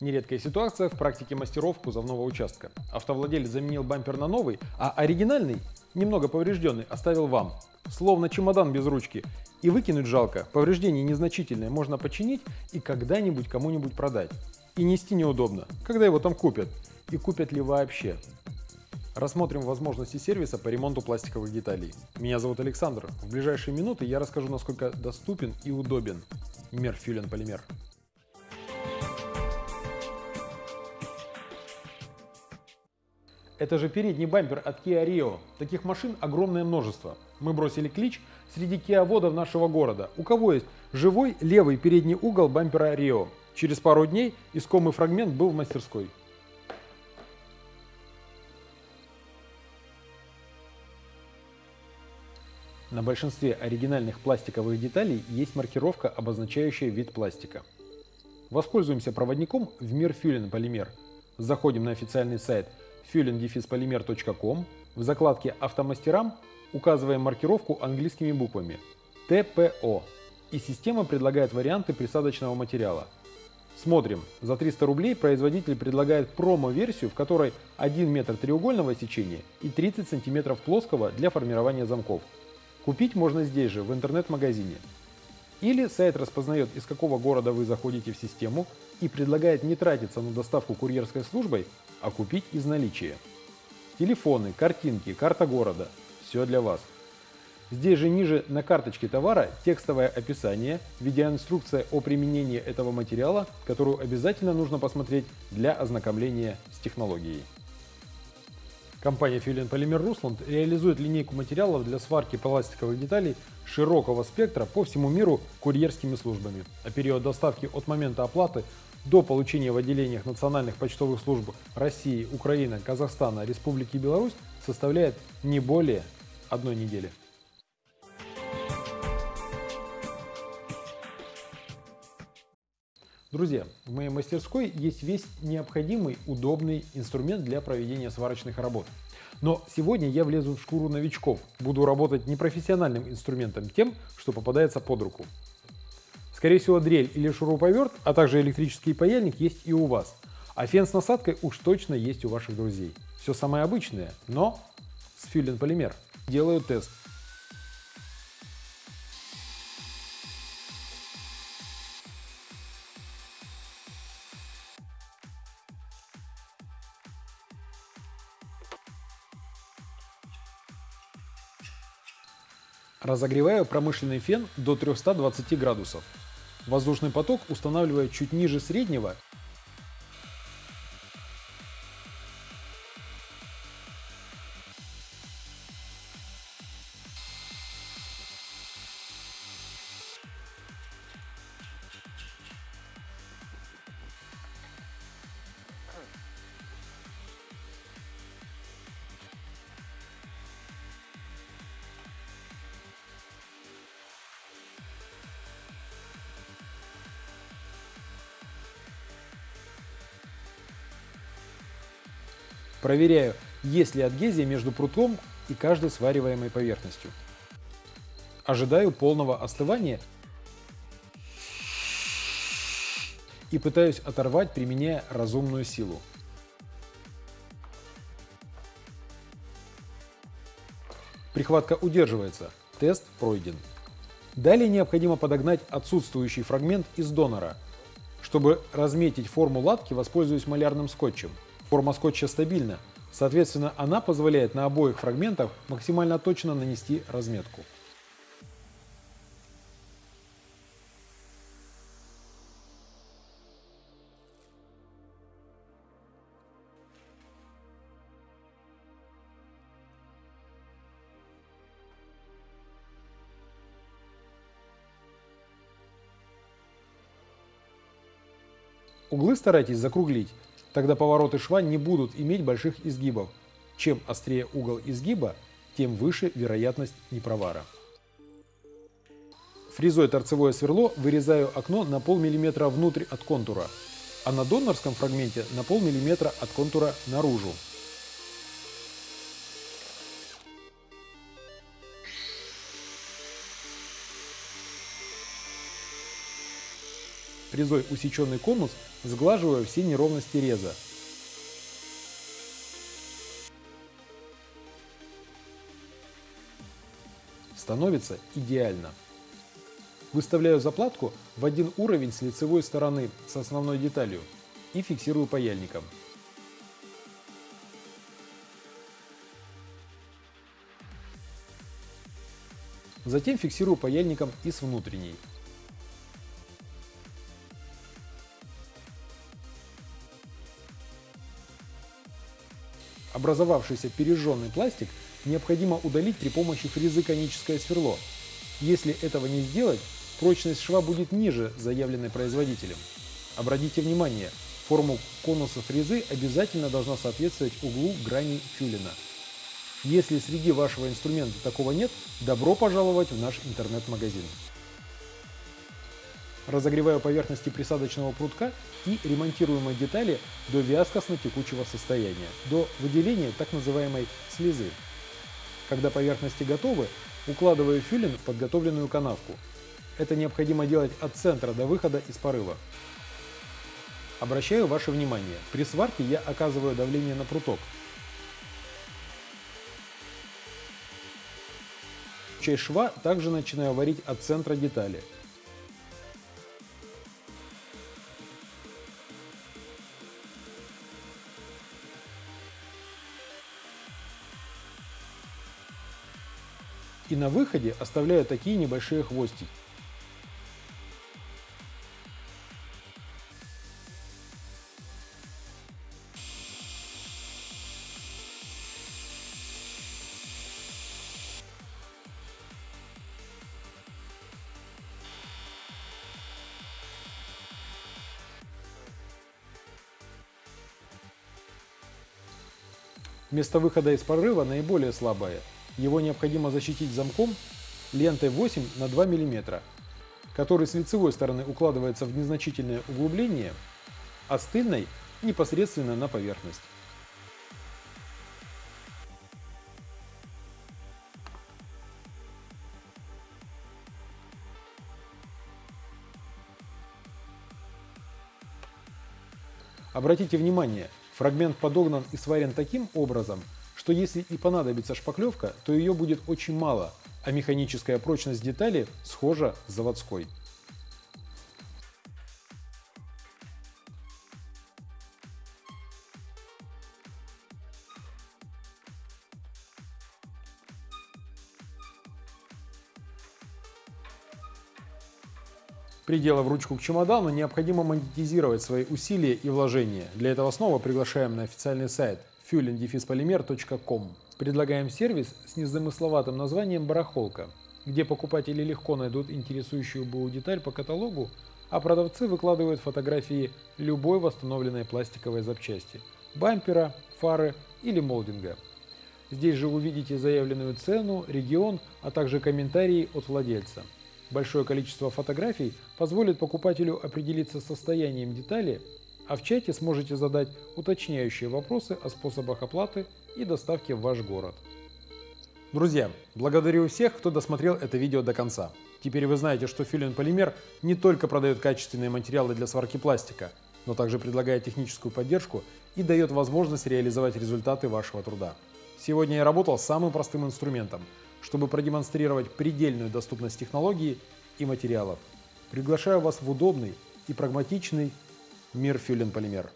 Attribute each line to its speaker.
Speaker 1: Нередкая ситуация в практике мастеров кузовного участка. Автовладелец заменил бампер на новый, а оригинальный, немного поврежденный, оставил вам. Словно чемодан без ручки. И выкинуть жалко. Повреждение незначительное, можно починить и когда-нибудь кому-нибудь продать. И нести неудобно. Когда его там купят? И купят ли вообще? Рассмотрим возможности сервиса по ремонту пластиковых деталей. Меня зовут Александр. В ближайшие минуты я расскажу, насколько доступен и удобен Мерфюлен полимер. Это же передний бампер от Kia Rio. Таких машин огромное множество. Мы бросили клич среди киоводов нашего города. У кого есть живой левый передний угол бампера Rio? Через пару дней искомый фрагмент был в мастерской. На большинстве оригинальных пластиковых деталей есть маркировка, обозначающая вид пластика. Воспользуемся проводником в мир Фюлен полимер. Заходим на официальный сайт fueling-polymer.com. В закладке «Автомастерам» указываем маркировку английскими буквами ТПО. И система предлагает варианты присадочного материала. Смотрим. За 300 рублей производитель предлагает промо-версию, в которой 1 метр треугольного сечения и 30 сантиметров плоского для формирования замков. Купить можно здесь же, в интернет-магазине. Или сайт распознает, из какого города вы заходите в систему и предлагает не тратиться на доставку курьерской службой, а купить из наличия. Телефоны, картинки, карта города – все для вас. Здесь же ниже на карточке товара текстовое описание, видеоинструкция о применении этого материала, которую обязательно нужно посмотреть для ознакомления с технологией. Компания Филин Полимер Русланд реализует линейку материалов для сварки пластиковых деталей широкого спектра по всему миру курьерскими службами, а период доставки от момента оплаты до получения в отделениях национальных почтовых служб России, Украины, Казахстана, Республики Беларусь составляет не более одной недели. Друзья, в моей мастерской есть весь необходимый удобный инструмент для проведения сварочных работ. Но сегодня я влезу в шкуру новичков, буду работать непрофессиональным инструментом, тем, что попадается под руку. Скорее всего, дрель или шуруповерт, а также электрический паяльник есть и у вас. А фен с насадкой уж точно есть у ваших друзей. Все самое обычное, но с фюлен полимер. Делаю тест. Разогреваю промышленный фен до 320 градусов. Воздушный поток устанавливаю чуть ниже среднего Проверяю, есть ли адгезия между прутом и каждой свариваемой поверхностью. Ожидаю полного остывания и пытаюсь оторвать, применяя разумную силу. Прихватка удерживается. Тест пройден. Далее необходимо подогнать отсутствующий фрагмент из донора. Чтобы разметить форму латки, воспользуюсь малярным скотчем. Форма скотча стабильна, соответственно она позволяет на обоих фрагментах максимально точно нанести разметку. Углы старайтесь закруглить, Тогда повороты шва не будут иметь больших изгибов. Чем острее угол изгиба, тем выше вероятность непровара. Фрезой торцевое сверло вырезаю окно на полмиллиметра внутрь от контура, а на донорском фрагменте на полмиллиметра от контура наружу. Фрезой усеченный конус, сглаживая все неровности реза. Становится идеально. Выставляю заплатку в один уровень с лицевой стороны с основной деталью и фиксирую паяльником. Затем фиксирую паяльником и с внутренней. Образовавшийся пережженный пластик необходимо удалить при помощи фрезы коническое сверло. Если этого не сделать, прочность шва будет ниже заявленной производителем. Обратите внимание, форму конуса фрезы обязательно должна соответствовать углу грани фюлина. Если среди вашего инструмента такого нет, добро пожаловать в наш интернет-магазин. Разогреваю поверхности присадочного прутка и ремонтируемые детали до вязкостно-текучего состояния, до выделения так называемой слезы. Когда поверхности готовы, укладываю фюлин в подготовленную канавку. Это необходимо делать от центра до выхода из порыва. Обращаю ваше внимание, при сварке я оказываю давление на пруток, Часть шва также начинаю варить от центра детали. И на выходе оставляю такие небольшие хвостики. Место выхода из прорыва наиболее слабое. Его необходимо защитить замком лентой 8 на 2 мм, который с лицевой стороны укладывается в незначительное углубление, а с тыльной непосредственно на поверхность. Обратите внимание, Фрагмент подогнан и сварен таким образом, что если и понадобится шпаклевка, то ее будет очень мало, а механическая прочность детали схожа с заводской. Приделав ручку к чемодану, необходимо монетизировать свои усилия и вложения. Для этого снова приглашаем на официальный сайт fuelingdefispolymer.com. Предлагаем сервис с незамысловатым названием «Барахолка», где покупатели легко найдут интересующую БУ деталь по каталогу, а продавцы выкладывают фотографии любой восстановленной пластиковой запчасти – бампера, фары или молдинга. Здесь же увидите заявленную цену, регион, а также комментарии от владельца. Большое количество фотографий позволит покупателю определиться состоянием детали, а в чате сможете задать уточняющие вопросы о способах оплаты и доставки в ваш город. Друзья, благодарю всех, кто досмотрел это видео до конца. Теперь вы знаете, что Филин Полимер не только продает качественные материалы для сварки пластика, но также предлагает техническую поддержку и дает возможность реализовать результаты вашего труда. Сегодня я работал с самым простым инструментом – чтобы продемонстрировать предельную доступность технологий и материалов. Приглашаю вас в удобный и прагматичный мир Фюлен Полимер.